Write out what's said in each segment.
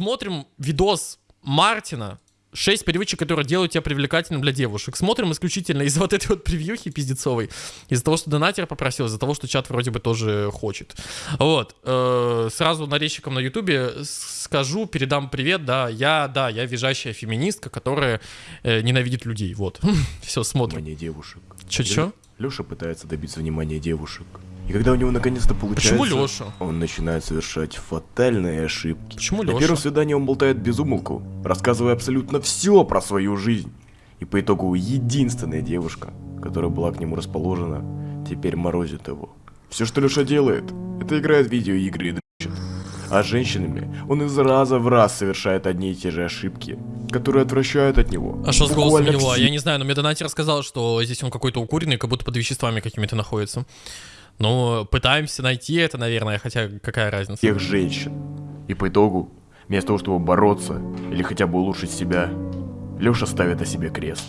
смотрим видос Мартина, 6 привычек, которые делают тебя привлекательным для девушек. Смотрим исключительно из-за вот этой вот превьюхи пиздецовой, из-за того, что донатер попросил, из-за того, что чат вроде бы тоже хочет. Вот. Э, сразу нарезчикам на ютубе скажу, передам привет, да, я, да, я визжащая феминистка, которая э, ненавидит людей, вот. Все, смотрим. Внимание девушек. Чё-чё? Леша пытается добиться внимания девушек. И когда у него наконец-то получается, Почему Лёша? он начинает совершать фатальные ошибки. Почему На Лёша? первом свидании он болтает без умолку, рассказывая абсолютно все про свою жизнь. И по итогу единственная девушка, которая была к нему расположена, теперь морозит его. Все, что Леша делает, это играет в видеоигры и дрочит. А с женщинами он из раза в раз совершает одни и те же ошибки, которые отвращают от него. А что с голосом Буквально его? все- Я не знаю, но мне донатер сказал, что здесь он какой-то укуренный, как будто под веществами какими-то находится. Ну, пытаемся найти это, наверное, хотя какая разница. всех женщин. И по итогу, вместо того, чтобы бороться или хотя бы улучшить себя, Леша ставит на себе крест.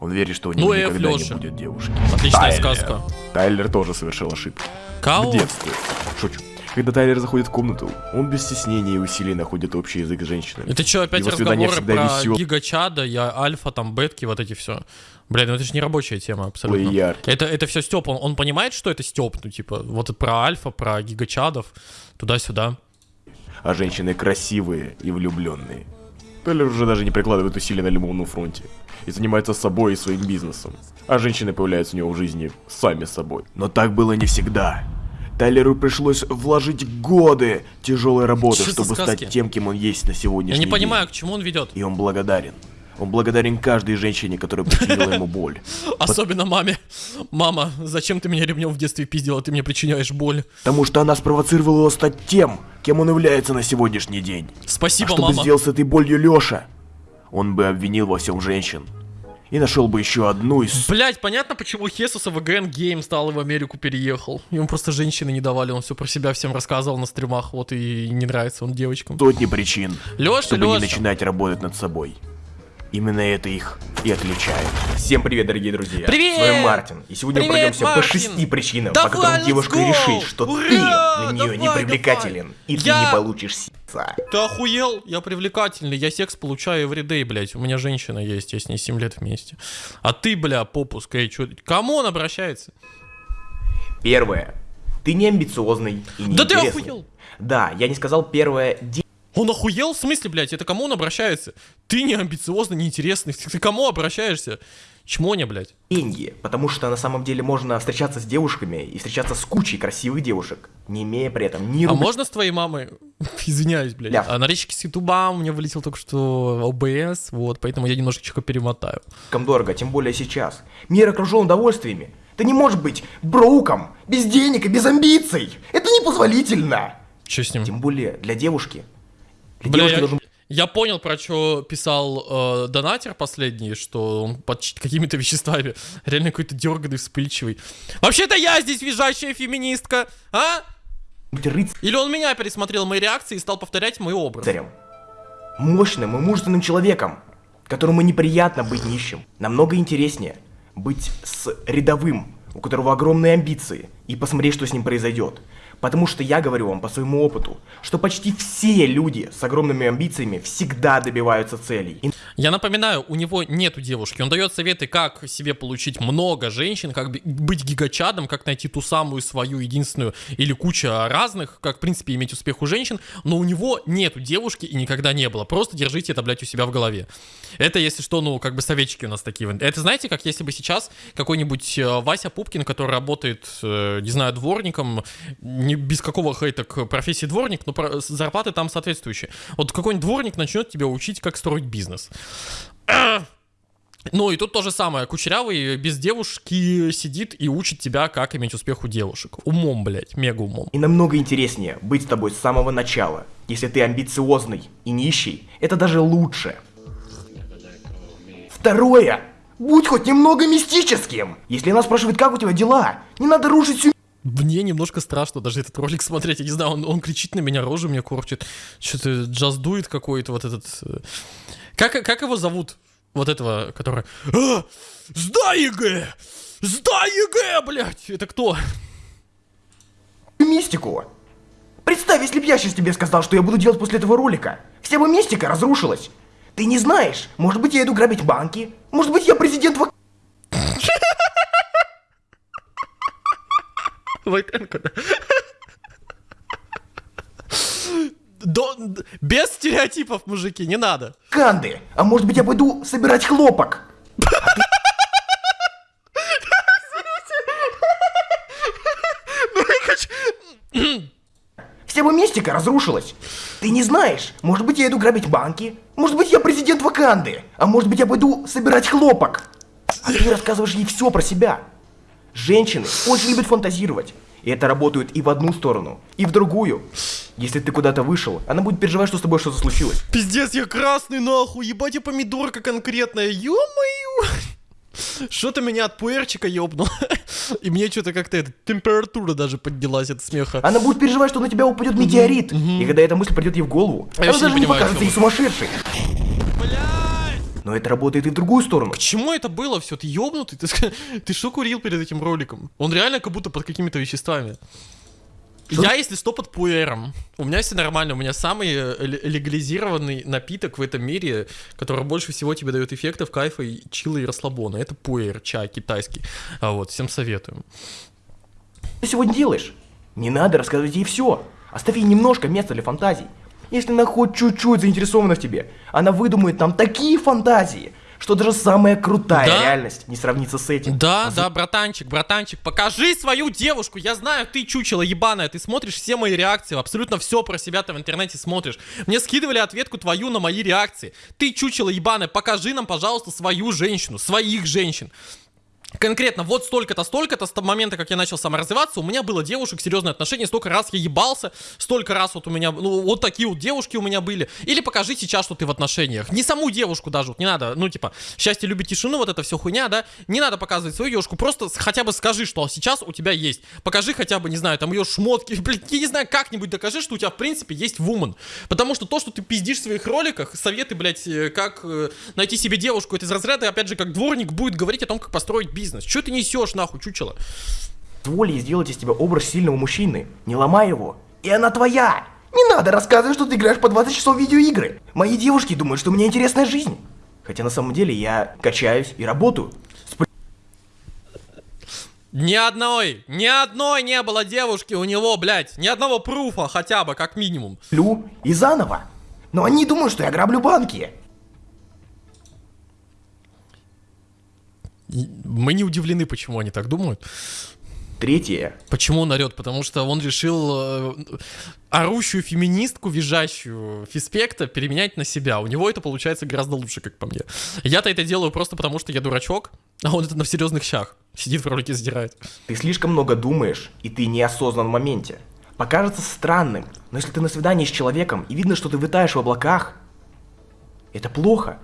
Он верит, что у него Ну, никогда Лёша. не будет девушки. Отличная Тайлер. сказка. Тайлер тоже совершил ошибку. Кау? В детстве. Шучу. Когда Тайлер заходит в комнату, он без стеснения и усилий находит общий язык с женщинами. Это что, опять Его разговоры про весёлые гигачада, я альфа, там, бетки, вот эти все. Блин, ну это же не рабочая тема абсолютно. яркие. Это, это все Степ, он, он понимает, что это Степ, ну типа, вот про альфа, про гигачадов, туда-сюда. А женщины красивые и влюбленные. Тайлер уже даже не прикладывает усилий на любовном фронте. И занимается собой и своим бизнесом. А женщины появляются у него в жизни сами собой. Но так было не всегда. Тайлеру пришлось вложить годы тяжелой работы, Что чтобы сказки? стать тем, кем он есть на сегодняшний Я не день. понимаю, к чему он ведет. И он благодарен. Он благодарен каждой женщине, которая причинила ему боль. Особенно маме. Мама, зачем ты меня ремнем в детстве пиздила, ты мне причиняешь боль. Потому что она спровоцировала его стать тем, кем он является на сегодняшний день. Спасибо, а что бы мама. сделал с этой болью Лёша? Он бы обвинил во всем женщин. И нашел бы еще одну из... Блять, понятно, почему Хесуса ВГН Гейм стал и в Америку переехал. Ему просто женщины не давали, он все про себя всем рассказывал на стримах, вот и не нравится он девочкам. сотни причин, Лёша, чтобы не Лёша. начинать работать над собой. Именно это их и отличает. Всем привет, дорогие друзья. Привет! С вами Мартин. И сегодня Привет, мы пройдемся по Мартин! шести причинам, Давай, по которым девушка go! решит, что Ура! ты для нее не Давай, привлекателен, давай! и ты Я- не получишь сица. Ты охуел? Я привлекательный, я секс получаю everyday, блять. У меня женщина есть, я с ней 7 лет вместе. А ты, бля, попуск, эй, чё, кому он обращается? Первое. Ты не амбициозный и не Да ты охуел! Да, я не сказал первое. Он охуел? В смысле, блядь, это кому он обращается? Ты не амбициозный, неинтересный, ты кому обращаешься? Чмоня, блядь. деньги, потому что на самом деле можно встречаться с девушками и встречаться с кучей красивых девушек, не имея при этом ни А можно с твоей мамой? Извиняюсь, блядь. Ляв. А нарезчики с ютуба у меня вылетел только что ОБС, вот, поэтому я немножечко перемотаю. дорого, тем более сейчас. Мир окружен удовольствиями. Ты не можешь быть броуком, без денег и без амбиций. Это непозволительно. Че с ним? Тем более для девушки. Бля, я, должен я понял, про что писал э, донатер последний, что он под какими-то веществами реально какой-то дерганный, вспыльчивый. Вообще-то я здесь визжащая феминистка, а? Или он меня пересмотрел мои реакции и стал повторять мой образ? Мощным и мужественным человеком, которому неприятно быть нищим. Намного интереснее быть с рядовым, у которого огромные амбиции, и посмотреть, что с ним произойдет. Потому что я говорю вам по своему опыту, что почти все люди с огромными амбициями всегда добиваются целей. И Я напоминаю, у него нету девушки. Он дает советы, как себе получить много женщин, как быть гигачадом, как найти ту самую свою единственную или куча разных, как, в принципе, иметь успех у женщин. Но у него нету девушки и никогда не было. Просто держите это, блядь, у себя в голове. Это, если что, ну, как бы советчики у нас такие. Это, знаете, как если бы сейчас какой-нибудь э, Вася Пупкин, который работает, э, не знаю, дворником, не без какого хейта к профессии дворник, но зарплаты там соответствующие. Вот какой-нибудь дворник начнет тебя учить, как строить бизнес. Ну и тут то же самое. Кучерявый без девушки сидит и учит тебя, как иметь успех у девушек. Умом, блядь, мега умом. И намного интереснее быть с тобой с самого начала. Если ты амбициозный и нищий, это даже лучше. Второе. Будь хоть немного мистическим. Если она спрашивает, как у тебя дела, не надо рушить всю Мне немножко страшно даже этот ролик смотреть. Я не знаю, он, он кричит на меня, рожу мне корчит. Что-то just do it какой-то вот этот... э. Как, как его зовут? Вот этого, который... А! Сдай ЕГЭ! Сдай ЕГЭ, блядь! Это кто? мистику. Представь, если бы я сейчас тебе сказал, что я буду делать после этого ролика. Вся бы мистика разрушилась. Ты не знаешь, может быть я иду грабить банки, может быть я президент ВК... Войтенко, да? До- без стереотипов, мужики, не надо. Канды, а может быть я пойду собирать хлопок. Вся бы мистика разрушилась. Ты не знаешь, может быть я иду грабить банки, может быть я президент Ваканды, а может быть я пойду собирать хлопок. А ты рассказываешь ей все про себя. Женщины очень любят фантазировать. И это работает и в одну сторону, и в другую. Если ты куда-то вышел, она будет переживать, что с тобой что-то случилось. Пиздец, я красный нахуй, ебать я помидорка конкретная, ё-моё. Что-то меня от пуэрчика ёбнул. И мне что-то как-то эта температура даже поднялась от смеха. Она будет переживать, что на тебя упадет метеорит. И когда эта мысль придет ей в голову, она даже не покажется ей сумасшедшей. Но это работает и в другую сторону. К чему это было все? Ты ёбнутый? Ты, ты что курил перед этим роликом? Он реально как будто под какими-то веществами. Что? Я, если что, под пуэром. У меня все нормально. У меня самый э, ле- легализированный напиток в этом мире, который больше всего тебе дает эффектов, кайфа, и чила и расслабона. Это пуэр, чай китайский. А вот, всем советую. Ты сегодня делаешь? Не надо рассказывать ей все. Оставь ей немножко места для фантазий. Если она хоть чуть-чуть заинтересована в тебе, она выдумает нам такие фантазии, что даже самая крутая Да? реальность не сравнится с этим. Да, да, братанчик, братанчик, покажи свою девушку. Я знаю, ты чучело ебаная, ты смотришь все мои реакции, абсолютно все про себя ты в интернете смотришь. Мне скидывали ответку твою на мои реакции. Ты чучело ебаная, покажи нам, пожалуйста, свою женщину, своих женщин. Конкретно, вот столько-то, столько-то, с того момента, как я начал саморазвиваться, у меня было девушек, серьезные отношения, столько раз я ебался, столько раз вот у меня, ну, вот такие вот девушки у меня были. Или покажи сейчас, что ты в отношениях. Не саму девушку даже, вот не надо, ну, типа, счастье любит тишину, вот это все хуйня, да, не надо показывать свою девушку, просто хотя бы скажи, что сейчас у тебя есть. Покажи хотя бы, не знаю, там ее шмотки, блин, я не знаю, как-нибудь докажи, что у тебя, в принципе, есть вумен. Потому что то, что ты пиздишь в своих роликах, советы, блядь, э, как э, найти себе девушку, это из разряда, опять же, как дворник будет говорить о том, как построить бизнес. Че ты несешь, нахуй, чучело? Ей сделать из тебя образ сильного мужчины. Не ломай его. И она твоя. Не надо рассказывать, что ты играешь по 20 часов в видеоигры. Мои девушки думают, что у меня интересная жизнь. Хотя на самом деле я качаюсь и работаю. С Ни одной, ни одной не было девушки у него, блядь. Ни одного пруфа хотя бы, как минимум. Плю и заново. Но они думают, что я граблю банки. Мы не удивлены, почему они так думают. Третье. Почему он орет? Потому что он решил э, орущую феминистку, визжащую фиспекта переменять на себя. У него это получается гораздо лучше, как по мне. Я-то это делаю просто потому, что я дурачок, а он это на серьезных щах. Сидит в ролике задирает. Ты слишком много думаешь, и ты неосознан в моменте. Покажется странным, но если ты на свидании с человеком, и видно, что ты витаешь в облаках, это плохо.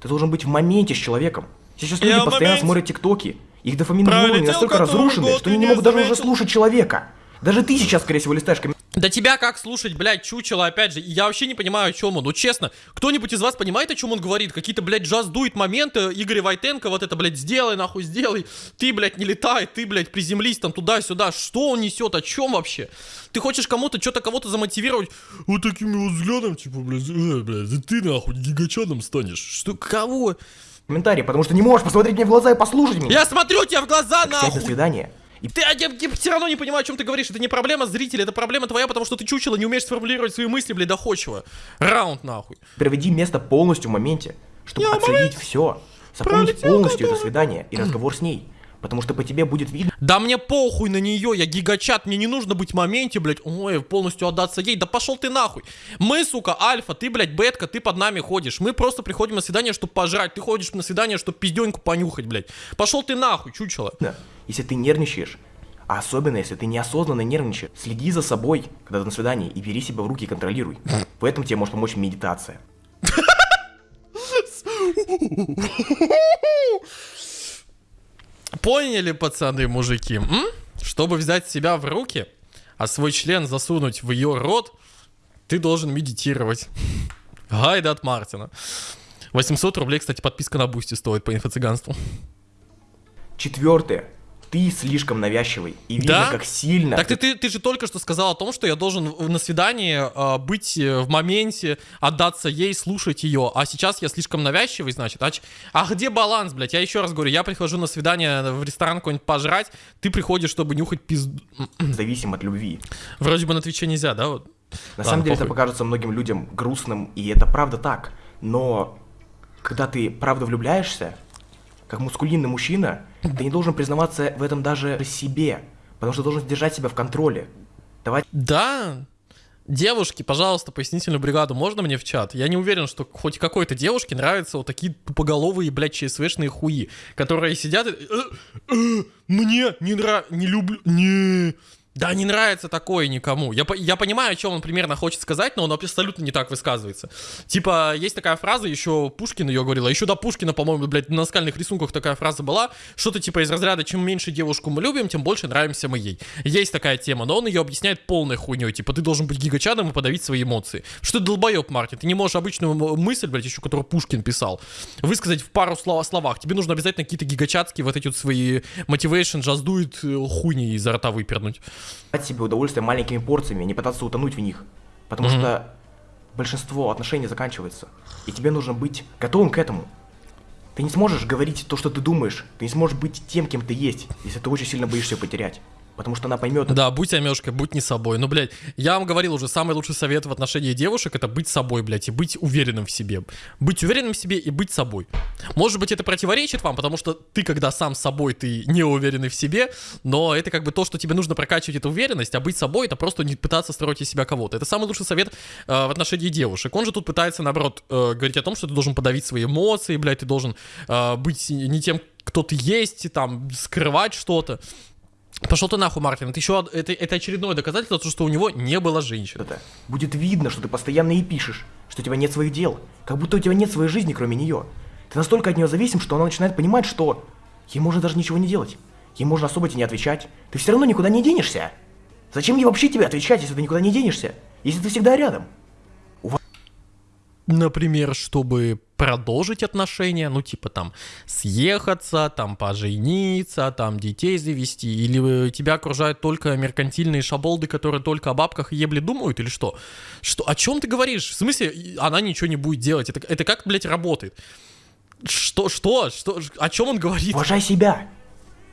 Ты должен быть в моменте с человеком. Сейчас люди Я постоянно смотрят тиктоки. Их дофаминовые уровни настолько разрушены, что они не могут даже уже слушать человека. Даже ты сейчас, скорее всего, листаешь комментарии. Да тебя как слушать, блядь, чучело, опять же, я вообще не понимаю, о чем он. Ну, честно, кто-нибудь из вас понимает, о чем он говорит? Какие-то, блядь, джаз дует моменты, Игорь Войтенко, вот это, блядь, сделай, нахуй, сделай. Ты, блядь, не летай, ты, блядь, приземлись там туда-сюда. Что он несет, о чем вообще? Ты хочешь кому-то, что-то кого-то замотивировать? Вот таким вот взглядом, типа, блядь, э, блядь, ты, нахуй, гигачадом станешь. Что, кого? Потому что не можешь посмотреть мне в глаза и послушать меня. Я смотрю тебе в глаза, на нахуй. свидание. И Ты, а я, все равно не понимаю, о чем ты говоришь. Это не проблема зрителя, это проблема твоя, потому что ты чучело, не умеешь сформулировать свои мысли, блядь, доходчиво. Раунд, нахуй. проведи место полностью в моменте, чтобы Я оценить все. Запомнить полностью это свидание и разговор с ней. Потому что по тебе будет видно, Да мне похуй на нее, я гигачат, мне не нужно быть в моменте, блядь, ой, полностью отдаться ей. Да пошел ты нахуй. Мы, сука, альфа, ты, блядь, бетка, ты под нами ходишь. Мы просто приходим на свидание, чтобы пожрать. Ты ходишь на свидание, чтобы пизденьку понюхать, блядь. Пошел ты нахуй, чучело. если ты нервничаешь. А особенно, если ты неосознанно нервничаешь. Следи за собой, когда ты на свидании, и бери себя в руки и контролируй. В этом тебе может помочь медитация. Поняли, пацаны, мужики? М? Чтобы взять себя в руки, а свой член засунуть в ее рот, ты должен медитировать. Гайд от Мартина. 800 рублей, кстати, подписка на Бусти стоит по инфо-цыганству. Четвертое. Ты слишком навязчивый. И видно, Да? как сильно... Так ты, ты, ты же только что сказал о том, что я должен на свидании э, быть э, в моменте, отдаться ей, слушать ее. А сейчас я слишком навязчивый, значит. А, а где баланс, блядь? Я еще раз говорю, я прихожу на свидание в ресторан какой-нибудь пожрать, ты приходишь, чтобы нюхать пизду. зависим от любви. Вроде бы на Твиче нельзя, да? Вот. На Ладно, самом деле это похуй. покажется многим людям грустным, и это правда так. Но когда ты правда влюбляешься, как мускулинный мужчина, ты не должен признаваться в этом даже себе, потому что должен держать себя в контроле. Давать Да. Девушки, пожалуйста, пояснительную бригаду можно мне в чат? Я не уверен, что хоть какой-то девушке нравятся вот такие тупоголовые, блядь, ЧСВшные хуи, которые сидят и... «Э, э, Мне не нравится, не люблю, не... Да, не нравится такое никому. Я, я понимаю, о чем он примерно хочет сказать, но он абсолютно не так высказывается. Типа, есть такая фраза, еще Пушкин ее говорил, а еще до Пушкина, по-моему, блядь, на скальных рисунках такая фраза была, что-то типа из разряда, чем меньше девушку мы любим, тем больше нравимся мы ей. Есть такая тема, но он ее объясняет полной хуйней, типа, ты должен быть гигачадом и подавить свои эмоции. Что ты долбоеб, Мартин, ты не можешь обычную мысль, блядь, еще которую Пушкин писал, высказать в пару слов- словах. Тебе нужно обязательно какие-то гигачатские вот эти вот свои motivation, джаздует хуйни изо рта выпернуть. Себе удовольствие маленькими порциями, не пытаться утонуть в них. Потому что большинство отношений заканчивается. И тебе нужно быть готовым к этому. Ты не сможешь говорить то, что ты думаешь. Ты не сможешь быть тем, кем ты есть, если ты очень сильно боишься потерять. Потому что она поймет. Да, будь Амешкой, будь не собой. Ну, блядь, я вам говорил уже, самый лучший совет в отношении девушек это быть собой, блядь, и быть уверенным в себе. Быть уверенным в себе и быть собой. Может быть, это противоречит вам, потому что ты, когда сам собой, ты не уверенный в себе, но это как бы то, что тебе нужно прокачивать эту уверенность, а быть собой это просто не пытаться строить из себя кого-то. Это самый лучший совет э, в отношении девушек. Он же тут пытается, наоборот, э, говорить о том, что ты должен подавить свои эмоции, блядь, ты должен э, быть не тем, кто ты есть, и там скрывать что-то. Пошел ты нахуй, Мартин. Это еще это, это очередное доказательство, что у него не было женщин. это. Будет видно, что ты постоянно ей пишешь, что у тебя нет своих дел, как будто у тебя нет своей жизни, кроме нее. Ты настолько от нее зависим, что она начинает понимать, что ей можно даже ничего не делать. Ей можно особо тебе не отвечать. Ты все равно никуда не денешься. Зачем ей вообще тебе отвечать, если ты никуда не денешься? Если ты всегда рядом? Например, чтобы продолжить отношения, ну типа там съехаться, там пожениться, там детей завести, или э, тебя окружают только меркантильные шаболды, которые только о бабках и ебле думают, или что? Что, о чем ты говоришь? В смысле, она ничего не будет делать? Это, это как, блядь, работает? Что, что, что, о чем он говорит? Уважай себя.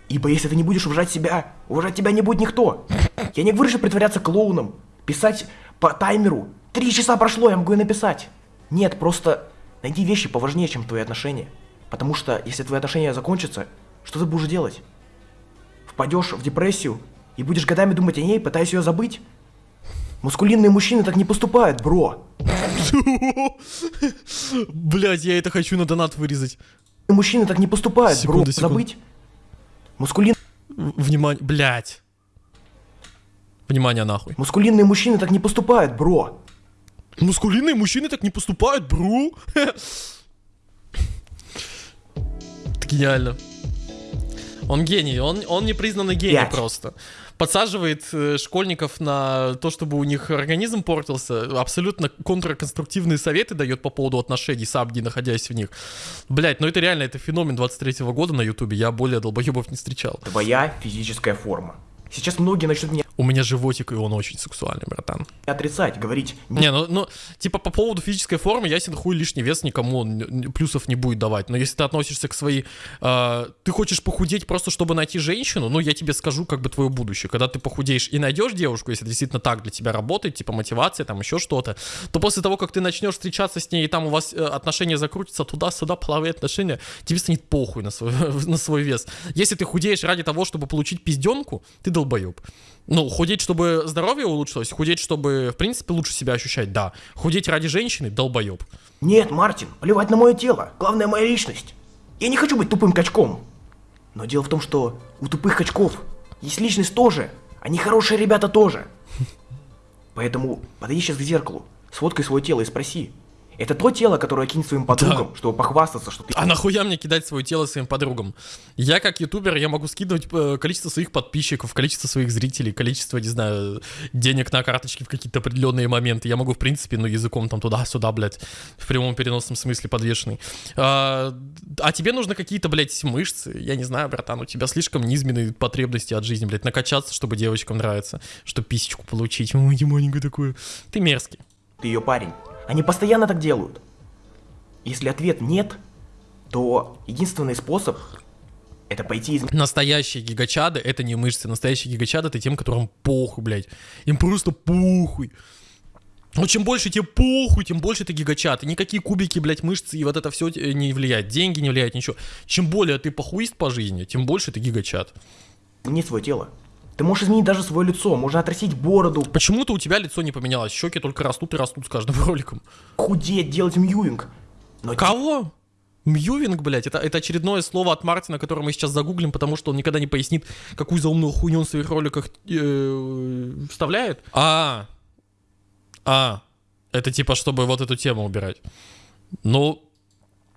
Ибо если ты не будешь уважать себя, уважать тебя не будет никто. Я не говорю, что притворяться клоуном, писать по таймеру. Три часа прошло, я могу и написать. Нет, просто найди вещи поважнее, чем твои отношения. Потому что если твои отношения закончатся, что ты будешь делать? Впадешь в депрессию и будешь годами думать о ней, пытаясь ее забыть? Мускулинные мужчины так не поступают, бро. Блядь, я это хочу на донат вырезать. Мужчины так не поступают, Секунду, бро. секунду. Забыть? Мускулин... Внимание, блядь. Внимание нахуй. Мускулинные мужчины так не поступают, бро. Мускулинные мужчины так не поступают, бру. Это гениально. Он гений, он, он непризнанный гений Пять. просто. Подсаживает э, школьников на то, чтобы у них организм портился. Абсолютно контрконструктивные советы дает по поводу отношений, сам не находясь в них. Блять, ну это реально, это феномен 23-го года на ютубе. Я более долбоебов не встречал. Твоя физическая форма. Сейчас многие начнут меня У меня животик, и он очень сексуальный, братан. отрицать, говорить, Не, ну, ну, типа по поводу физической формы, ясен хуй лишний вес никому плюсов не будет давать. Но если ты относишься к своей... э, ты хочешь похудеть просто, чтобы найти женщину, ну, я тебе скажу как бы твое будущее. Когда ты похудеешь и найдешь девушку, если действительно так для тебя работает, типа мотивация, там еще что-то, то после того, как ты начнешь встречаться с ней, и там у вас э, отношения закрутятся туда-сюда, половые отношения, тебе станет похуй на свой, на свой вес. Если ты худеешь ради того, чтобы получить пизденку, ты долбоеб. Ну, худеть, чтобы здоровье улучшилось, худеть, чтобы, в принципе, лучше себя ощущать, да. Худеть ради женщины, долбоеб. нет, Мартин, плевать на мое тело, главное моя личность. Я не хочу быть тупым качком. Но дело в том, что у тупых качков есть личность тоже, они хорошие ребята тоже. Поэтому подойди сейчас к зеркалу, сфоткай свое тело и спроси, Это то тело, которое кинь своим подругам, чтобы похвастаться, что ты... А нахуя мне кидать свое тело своим подругам? Я как ютубер, я могу скидывать э, количество своих подписчиков, количество своих зрителей, количество, не знаю, денег на карточке в какие-то определенные моменты. Я могу, в принципе, ну, языком там туда-сюда, блядь, в прямом переносном смысле подвешенный. А, а тебе нужно какие-то, блядь, мышцы. Я не знаю, братан, у тебя слишком низменные потребности от жизни, блядь, накачаться, чтобы девочкам нравится, чтобы писечку получить. Ой, маленькое такое. Ты мерзкий. Ты ее парень. Они постоянно так делают. Если ответ нет, то единственный способ это пойти из... Настоящие гигачады — это не мышцы. Настоящие гигачады — это тем, которым похуй, блядь. Им просто похуй. Но чем больше тебе похуй, тем больше ты gigachad. И никакие кубики, блядь, мышцы и вот это все не влияет. Деньги не влияют, ничего. Чем более ты похуист по жизни, тем больше ты gigachad. Не свое тело. Ты можешь изменить даже свое лицо, можно отрастить бороду. Почему-то у тебя лицо не поменялось, щеки только растут и растут с каждым роликом. Худеть, делать mewing. Но Кого? Mewing, блядь, это, это очередное слово от Мартина, которое мы сейчас загуглим, потому что он никогда не пояснит, какую заумную хуйню он в своих роликах э, вставляет. А, а, это типа, чтобы вот эту тему убирать. Ну,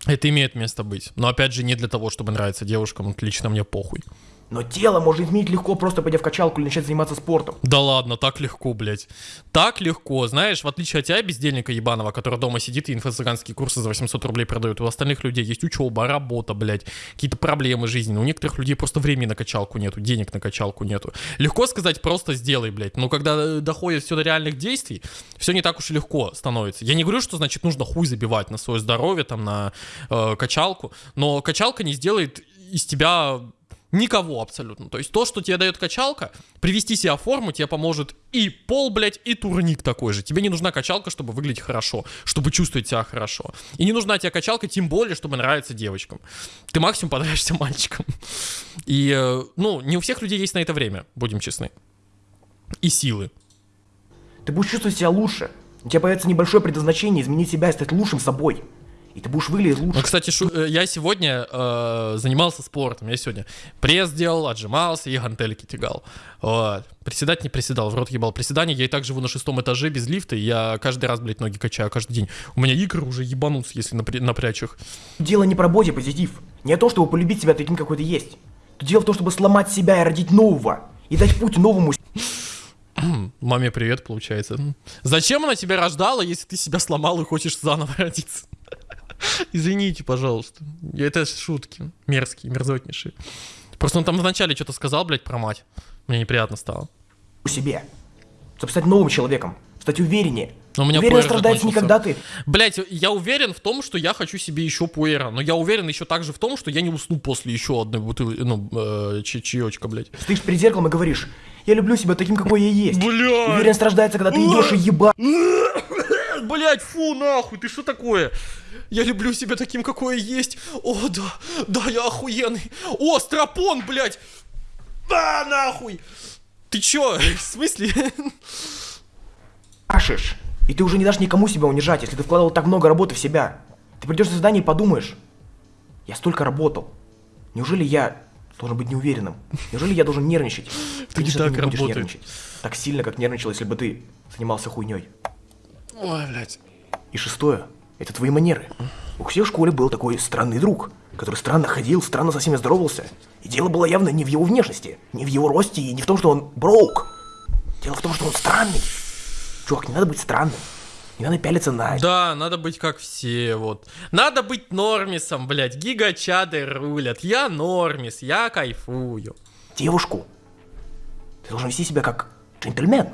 это имеет место быть. Но опять же, не для того, чтобы нравиться девушкам, лично мне похуй. Но тело можно изменить легко, просто пойдя в качалку или начать заниматься спортом. Да ладно, так легко, блядь. Так легко. Знаешь, в отличие от тебя, бездельника ебаного, который дома сидит и инфо-цыганские курсы за 800 рублей продает, у остальных людей есть учеба, работа, блядь, какие-то проблемы жизни. У некоторых людей просто времени на качалку нету, денег на качалку нету. Легко сказать, просто сделай, блядь. Но когда э, доходит все до реальных действий, все не так уж и легко становится. Я не говорю, что, значит, нужно хуй забивать на свое здоровье, там, на э, качалку, но качалка не сделает из тебя Никого абсолютно. То есть то, что тебе дает качалка, привести себя в форму тебе поможет и пол, блядь, и турник такой же. Тебе не нужна качалка, чтобы выглядеть хорошо, чтобы чувствовать себя хорошо. И не нужна тебе качалка, тем более, чтобы нравиться девочкам. Ты максимум понравишься мальчикам. И, э, ну, не у всех людей есть на это время, будем честны. И силы. Ты будешь чувствовать себя лучше. У тебя появится небольшое предназначение изменить себя и стать лучшим собой и ты будешь выглядеть лучше. Ну, кстати, шу- э, я сегодня э, занимался спортом. Я сегодня пресс делал, отжимался и гантельки тягал. Вот. Приседать не приседал, в рот ебал приседания. Я и так живу на шестом этаже без лифта, и я каждый раз, блядь, ноги качаю каждый день. У меня игры уже ебанутся, если напря- напрячь их. Дело не про боди позитив. Не о том, чтобы полюбить себя таким, какой ты есть. Дело в том, чтобы сломать себя и родить нового. И дать путь новому Маме привет, получается. Зачем она тебя рождала, если ты себя сломал и хочешь заново родиться? Извините, пожалуйста. Это шутки. Мерзкие, мерзотнейшие. Просто он там вначале что-то сказал, блядь, про мать. Мне неприятно стало. У себе. Чтобы стать новым человеком. Стать увереннее. Но у меня Уверенность рождается не когда ты... Блять, я уверен в том, что я хочу себе еще пуэра, но я уверен еще также в том, что я не усну после еще одной бутылки, ну, э, чаечка, блядь. Стоишь перед зеркалом и говоришь, я люблю себя таким, какой я есть. Блядь. Уверенность рождается, когда ты идешь и еба... Блять, фу, нахуй, ты что такое? Я люблю себя таким, какой я есть. О, да, да, я охуенный. О, стропон, блядь. А, нахуй. Ты чё, в смысле? Ашиш, и ты уже не дашь никому себя унижать, если ты вкладывал так много работы в себя. Ты придешь на задание и подумаешь, я столько работал. Неужели я должен быть неуверенным? Неужели я должен нервничать? Ты не так работает. нервничать. Так сильно, как нервничал, если бы ты занимался хуйней. Ой, блядь. И шестое, это твои манеры. У всех в школе был такой странный друг, который странно ходил, странно со всеми здоровался. И дело было явно не в его внешности, не в его росте и не в том, что он броук. Дело в том, что он странный. Чувак, не надо быть странным. Не надо пялиться на... Да, надо быть как все, вот. Надо быть нормисом, блядь. Гигачады рулят. Я нормис, я кайфую. Девушку. Ты должен вести себя как джентльмен.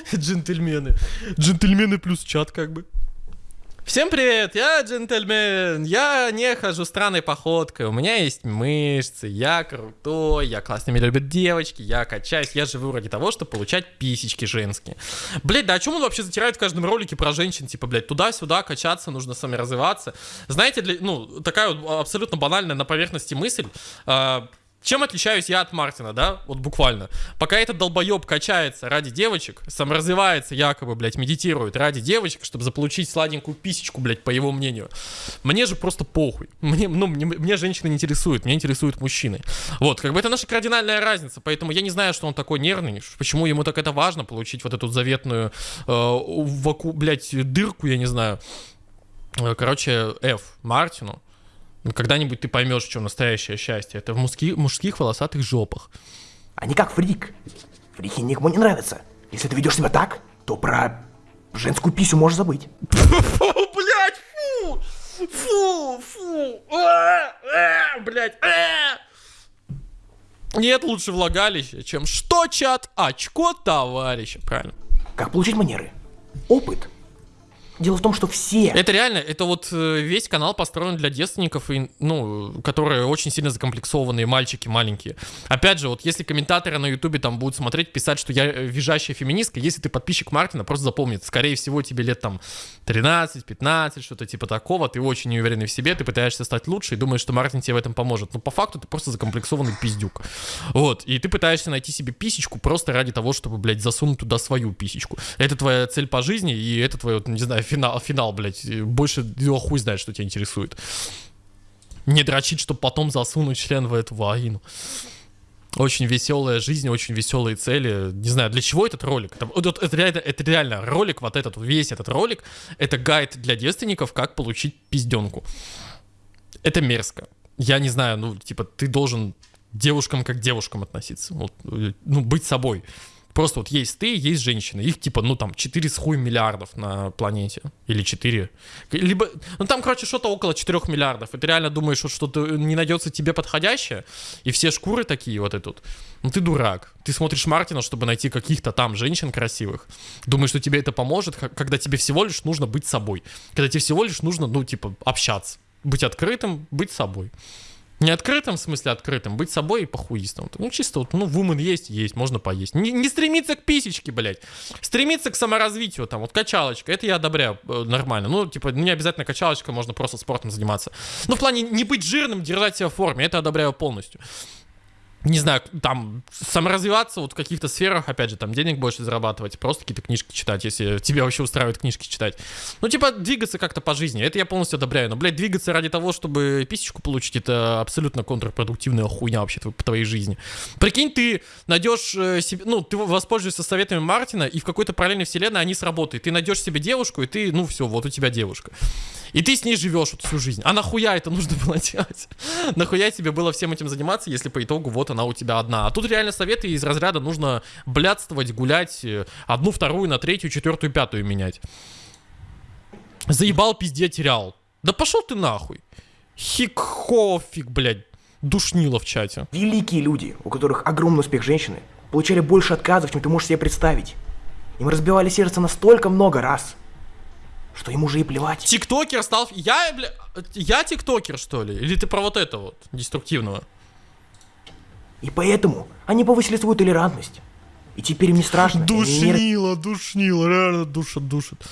Джентльмены. Джентльмены плюс чат как бы. Всем привет, я джентльмен, я не хожу странной походкой, у меня есть мышцы, я крутой, я классно меня любят девочки, я качаюсь, я живу ради того, чтобы получать писечки женские. Блять, да о чем он вообще затирает в каждом ролике про женщин, типа, блядь, туда-сюда качаться, нужно сами развиваться. Знаете, для, ну, такая вот абсолютно банальная на поверхности мысль, э, чем отличаюсь я от Мартина, да? Вот буквально. Пока этот долбоеб качается ради девочек, саморазвивается якобы, блядь, медитирует ради девочек, чтобы заполучить сладенькую писечку, блядь, по его мнению. Мне же просто похуй. Мне, ну, мне, мне женщины не интересуют, меня интересуют мужчины. Вот, как бы это наша кардинальная разница, поэтому я не знаю, что он такой нервный, почему ему так это важно, получить вот эту заветную, э, ваку, блядь, дырку, я не знаю. Э, короче, F Мартину, ну, когда-нибудь ты поймешь, что настоящее счастье. Это в мужских, мужских волосатых жопах. Они как фрик. Фрики никому не нравятся. Если ты ведешь себя так, то про женскую писю можешь забыть. Фу, блядь, фу! Фу, фу! А, а, блядь, а! Нет лучше влагалища, чем что, чат? Очко товарища, правильно. Как получить манеры? Опыт. Дело в том, что все... Это реально, это вот э, весь канал построен для девственников, и, ну, которые очень сильно закомплексованные мальчики маленькие. Опять же, вот если комментаторы на ютубе там будут смотреть, писать, что я э, визжащая феминистка, если ты подписчик Мартина, просто запомни, скорее всего, тебе лет там 13-15, что-то типа такого, ты очень неуверенный в себе, ты пытаешься стать лучше и думаешь, что Мартин тебе в этом поможет. Но по факту ты просто закомплексованный пиздюк. Вот, и ты пытаешься найти себе писечку просто ради того, чтобы, блядь, засунуть туда свою писечку. Это твоя цель по жизни, и это твое, не знаю, финал, финал, блядь. Больше его хуй знает, что тебя интересует. Не дрочить, чтобы потом засунуть член в эту вагину. Очень веселая жизнь, очень веселые цели. Не знаю, для чего этот ролик? Это, вот, это, реально, это реально ролик, вот этот, весь этот ролик, это гайд для девственников, как получить пизденку. Это мерзко. Я не знаю, ну, типа, ты должен девушкам как девушкам относиться. Вот, ну, быть собой. Просто вот есть ты, есть женщины. Их типа, ну там 4 с хуй миллиардов на планете. Или 4. Либо, ну там, короче, что-то около 4 миллиардов. И ты реально думаешь, что что-то не найдется тебе подходящее. И все шкуры такие вот этот. Ну ты дурак. Ты смотришь Мартина, чтобы найти каких-то там женщин красивых. Думаешь, что тебе это поможет, когда тебе всего лишь нужно быть собой. Когда тебе всего лишь нужно, ну типа, общаться. Быть открытым, быть собой. Не открытым, в смысле открытым, быть собой и похуистом. Ну, чисто вот, ну, вумен есть, есть, можно поесть. Не, не стремиться к писечке, блядь. Стремиться к саморазвитию, там, вот качалочка, это я одобряю э, нормально. Ну, типа, не обязательно качалочка, можно просто спортом заниматься. Ну, в плане не быть жирным, держать себя в форме, это одобряю полностью не знаю, там, саморазвиваться вот в каких-то сферах, опять же, там, денег больше зарабатывать, просто какие-то книжки читать, если тебя вообще устраивает книжки читать. Ну, типа, двигаться как-то по жизни, это я полностью одобряю. Но, блядь, двигаться ради того, чтобы писечку получить, это абсолютно контрпродуктивная хуйня вообще по твоей жизни. Прикинь, ты найдешь э, себе, ну, ты воспользуешься советами Мартина, и в какой-то параллельной вселенной они сработают. Ты найдешь себе девушку, и ты, ну, все, вот у тебя девушка. И ты с ней живешь вот всю жизнь. А нахуя это нужно было делать? нахуя тебе было всем этим заниматься, если по итогу вот она у тебя одна? А тут реально советы из разряда нужно блядствовать, гулять, э, одну, вторую, на третью, четвертую, пятую менять. Заебал, пизде терял. Да пошел ты нахуй. Хикхофик, блядь. Душнило в чате. Великие люди, у которых огромный успех женщины, получали больше отказов, чем ты можешь себе представить. Им разбивали сердце настолько много раз, что ему уже и плевать. Тиктокер стал... Я, бля... Я тиктокер, что ли? Или ты про вот это вот, деструктивного? И поэтому они повысили свою толерантность. И теперь им не страшно. Душнило, душнило, реально душит, душит.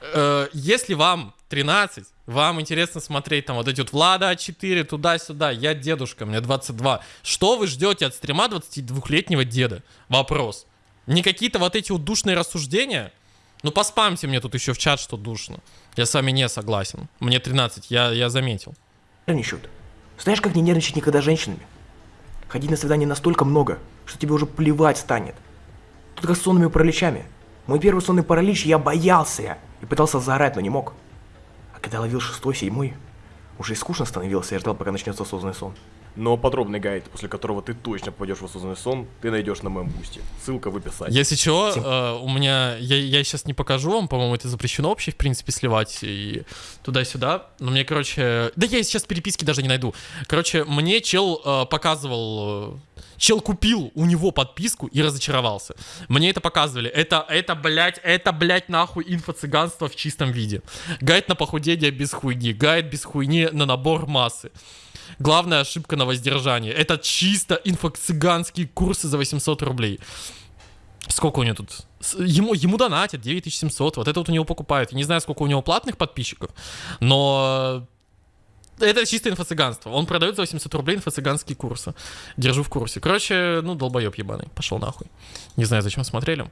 Э, если вам 13, вам интересно смотреть там вот эти вот Влада А4, туда-сюда, я дедушка, мне 22. Что вы ждете от стрима 22-летнего деда? Вопрос. Не какие-то вот эти вот душные рассуждения? Ну, поспамьте мне тут еще в чат, что душно. Я с вами не согласен. Мне 13, я, я заметил. Нервничают. Знаешь, как не нервничать никогда женщинами? Ходить на свидание настолько много, что тебе уже плевать станет. Как с сонными параличами. Мой первый сонный паралич, я боялся и пытался заорать, но не мог. А когда ловил шестой, седьмой, уже и скучно становилось, я ждал, пока начнется осознанный сон. Но подробный гайд, после которого ты точно попадешь в осознанный сон, ты найдешь на моем бусте. Ссылка в описании. Если чего, э, у меня, я, я сейчас не покажу вам, по-моему, это запрещено вообще, в принципе, сливать и туда-сюда. Но мне, короче, да я сейчас переписки даже не найду. Короче, мне чел э, показывал, э, чел купил у него подписку и разочаровался. Мне это показывали. Это, это, блядь, это, блядь, нахуй инфо-цыганство в чистом виде. Гайд на похудение без хуйни, гайд без хуйни на набор массы. Главная ошибка на воздержание. Это чисто инфо-цыганские курсы за 800 рублей. Сколько у него тут? Ему, ему донатят 9700. Вот это вот у него покупают. Я не знаю, сколько у него платных подписчиков. Но Это чисто инфо-цыганство. Он продает за 80 рублей инфо-цыганские курсы. Держу в курсе. Короче, ну, долбоеб ебаный. Пошел нахуй. Не знаю, зачем смотрели.